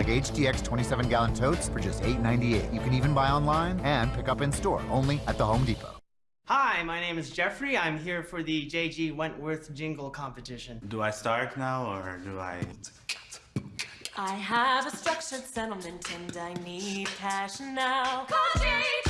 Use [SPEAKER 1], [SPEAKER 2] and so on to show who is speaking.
[SPEAKER 1] like HDX 27 gallon totes for just $8.98. You can even buy online and pick up in store only at the Home Depot.
[SPEAKER 2] Hi, my name is Jeffrey. I'm here for the JG Wentworth Jingle Competition.
[SPEAKER 3] Do I start now or do I?
[SPEAKER 4] I have a structured settlement and I need cash now. Call JG